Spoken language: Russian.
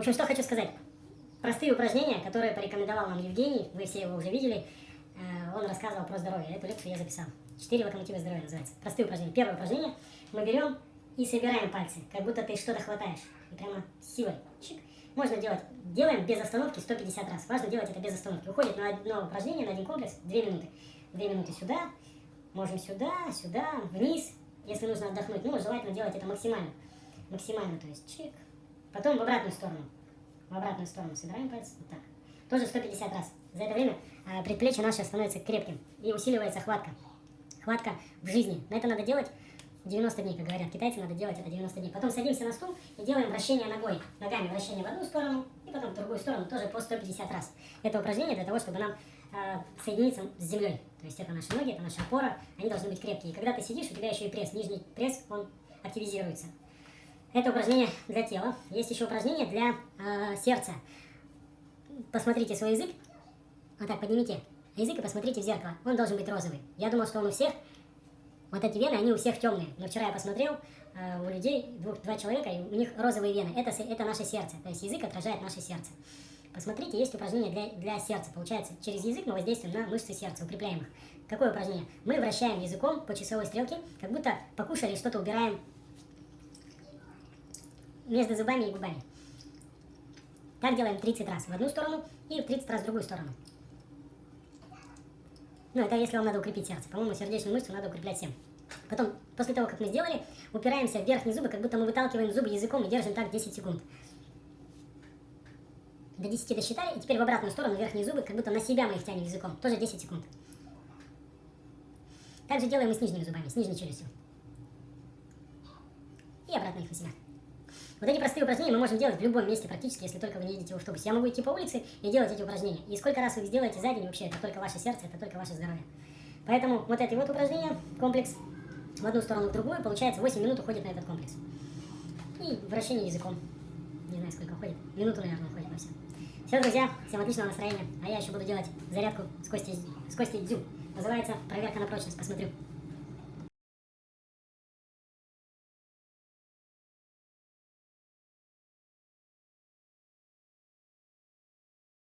общем, что хочу сказать. Простые упражнения, которые порекомендовал нам Евгений, вы все его уже видели. Э, он рассказывал про здоровье. Эту лекцию я записал. Четыре локомотива здоровья называется. Простые упражнения. Первое упражнение. Мы берем и собираем пальцы, как будто ты что-то хватаешь. И прямо силой. Чик. Можно делать. Делаем без остановки 150 раз. Важно делать это без остановки. Уходит на одно упражнение, на один комплекс 2 минуты. 2 минуты сюда, можем сюда, сюда, вниз. Если нужно отдохнуть, ну, желательно делать это максимально. Максимально, то есть чик. Потом в обратную сторону. В обратную сторону собираем пальцы. Вот так. Тоже 150 раз. За это время э, предплечье наше становится крепким и усиливается хватка. Хватка в жизни. Но это надо делать 90 дней, как говорят китайцы, надо делать это 90 дней. Потом садимся на стул и делаем вращение ногой. Ногами вращение в одну сторону и потом в другую сторону, тоже по 150 раз. Это упражнение для того, чтобы нам э, соединиться с землей. То есть это наши ноги, это наша опора, они должны быть крепкие. И когда ты сидишь, у тебя еще и пресс, нижний пресс, он активизируется. Это упражнение для тела. Есть еще упражнение для э, сердца. Посмотрите свой язык. Вот так, поднимите язык и посмотрите в зеркало. Он должен быть розовый. Я думал, что он у всех вот эти вены, они у всех темные. Но вчера я посмотрел, э, у людей, двух, два человека, и у них розовые вены. Это, это наше сердце. То есть язык отражает наше сердце. Посмотрите, есть упражнение для, для сердца. Получается, через язык мы воздействуем на мышцы сердца, укрепляем их. Какое упражнение? Мы вращаем языком по часовой стрелке, как будто покушали, что-то убираем между зубами и губами. Так делаем 30 раз в одну сторону и 30 раз в другую сторону. Ну, это если вам надо укрепить сердце. По-моему, сердечную мышцу надо укреплять всем. Потом, после того, как мы сделали, упираемся в верхние зубы, как будто мы выталкиваем зубы языком и держим так 10 секунд. До 10 досчитали, и теперь в обратную сторону верхние зубы, как будто на себя мы их тянем языком. Тоже 10 секунд. Также делаем и с нижними зубами, с нижней челюстью. И обратно их на себя. Вот эти простые упражнения мы можем делать в любом месте практически, если только вы не едете в автобусе. Я могу идти по улице и делать эти упражнения. И сколько раз вы их сделаете за день, вообще, это только ваше сердце, это только ваше здоровье. Поэтому вот эти вот упражнения, комплекс, в одну сторону, в другую, получается 8 минут уходит на этот комплекс. И вращение языком. Не знаю, сколько уходит. Минуту, наверное, уходит на все. Все, друзья, всем отличного настроения. А я еще буду делать зарядку с Костей, с Костей Дзю. Называется «Проверка на прочность». Посмотрю.